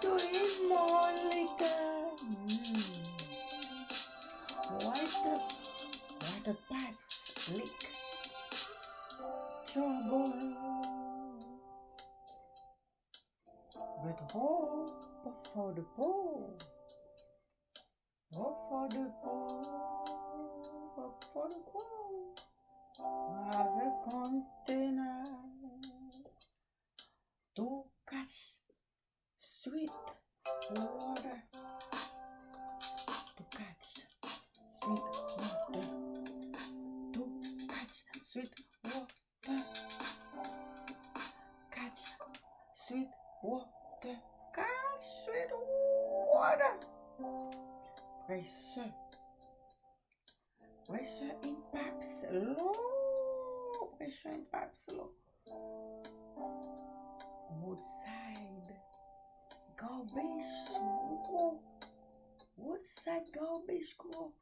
tu es Monica. Mm. What a what a pipes leak. Trouble. But hope for the poor. Hope for the poor. sweet water to catch sweet water to catch sweet water catch sweet water catch sweet water racer racer in Papslo racer in Papslo Woodside Garbage school? What's that garbage school?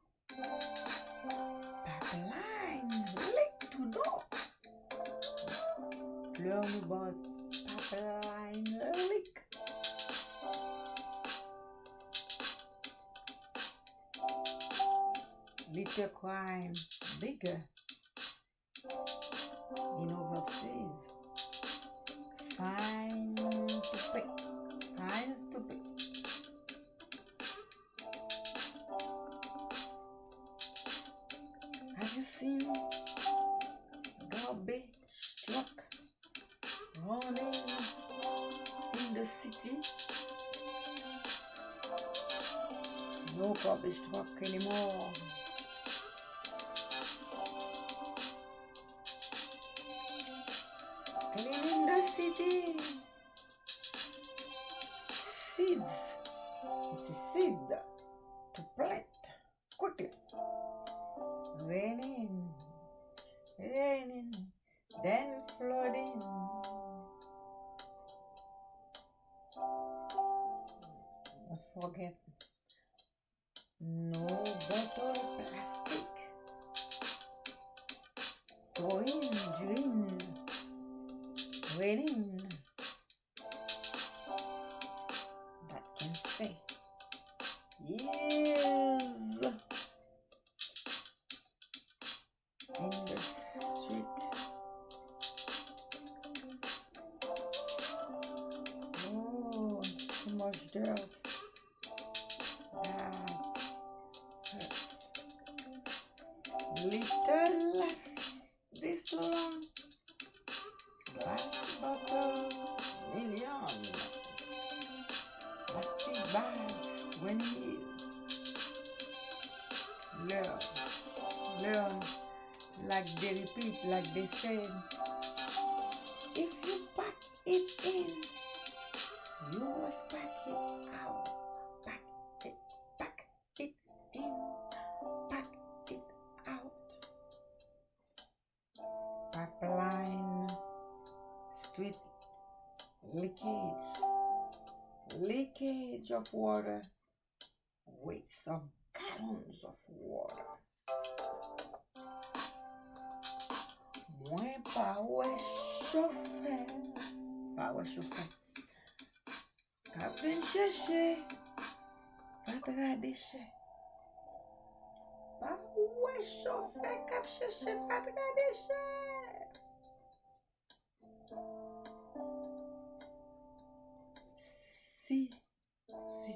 Pipeline, lick to door. Learn about pipeline lick. Little crime, bigger. In overseas. Fine. you see garbage truck running in the city? No garbage truck anymore. Cleaning the city. Seeds. It's a seed to plant. Going, wind, winning. That can stay. Yes. In the street. Oh, too much drought. lives when he is. Learn, learn, like they repeat, like they say. If you pack it in, you must pack it out. Pack it, pack it in, pack it out. Pipeline, street leakage leakage of water, weights of gallons of water. Mwen power wè power pa wè choufe, ka ven chèche, patra deche. Pa wè choufe, kap chèche, Si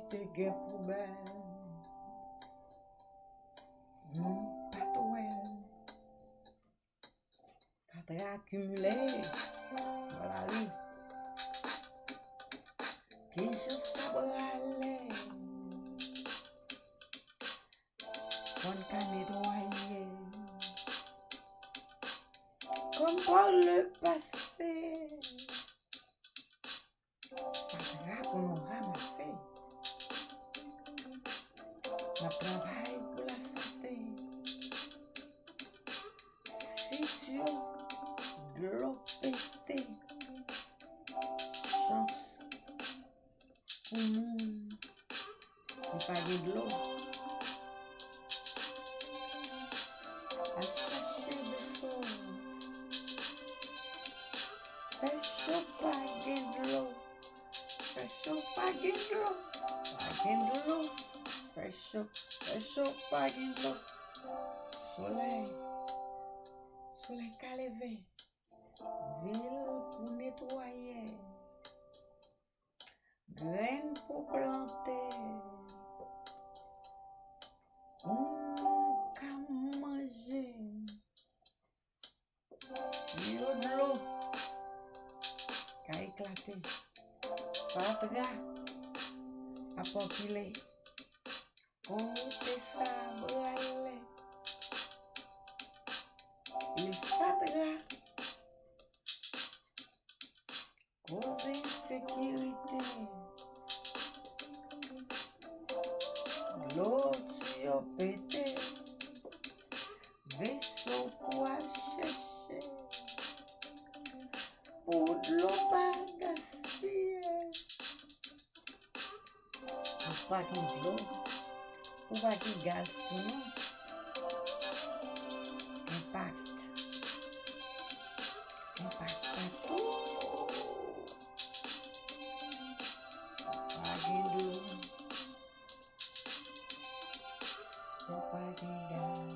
t'es guère poubelle Non pas toi T'as très accumulé Voilà lui Que je sors à l'aile Quand t'as mes doigts le passé la travaille pour la santé. Si tu es bloqué, chance pour on parle de l'eau. chaud, très pas un Soleil, soleil qu'a levé. Ville pour nettoyer. Graines pour planter. On qu'a manger. Tuyau de l'eau qu'a éclaté. Patria, à populer. Ou te sa mwale Li fadra Koze insekirite Glot se opete Ve so pwa chese Ou dlo pwa gaspye A fwak ni glot Ou wadi gaz pou nou? Kampat. Kampat. Kampat pou. Ou wadi lou. Ou wadi gaz.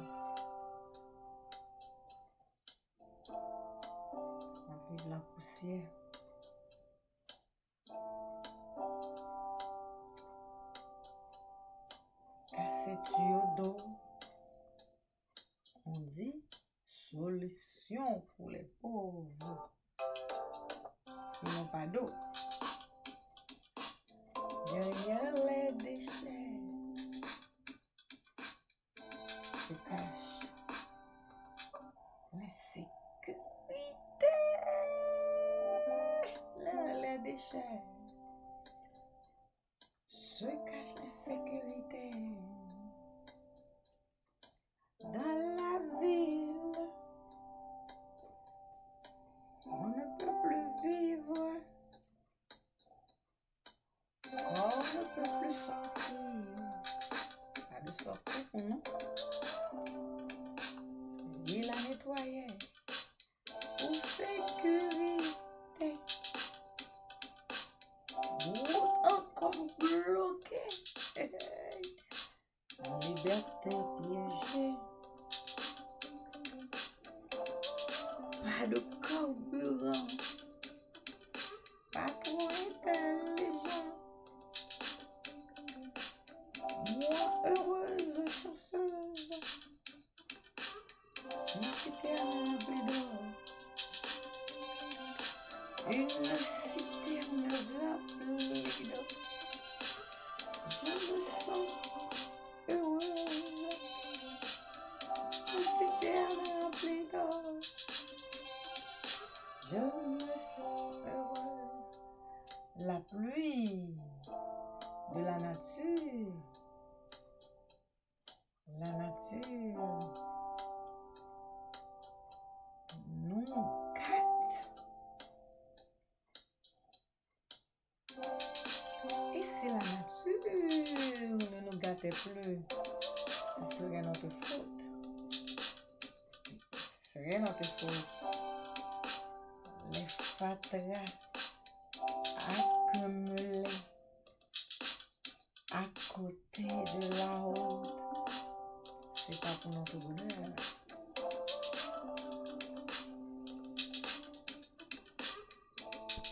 Ou wadi lakousiè. On dit solution pour les pauvres. Ils n'ont pas d'eau. Derrière les déchets se cache la sécurité. Là, les déchets se cache la sécurité. On ne peut plus vivre. On ne peut plus sortir. Pas de sortir, non. Ni Il nettoyer. nettoyé pour sécurité. Route encore bloquée. En liberté merci un bridon, une cité. plus, Ce serait notre faute. Ce serait notre faute. Les fatras accumulés à côté de la route. C'est pas pour notre bonheur.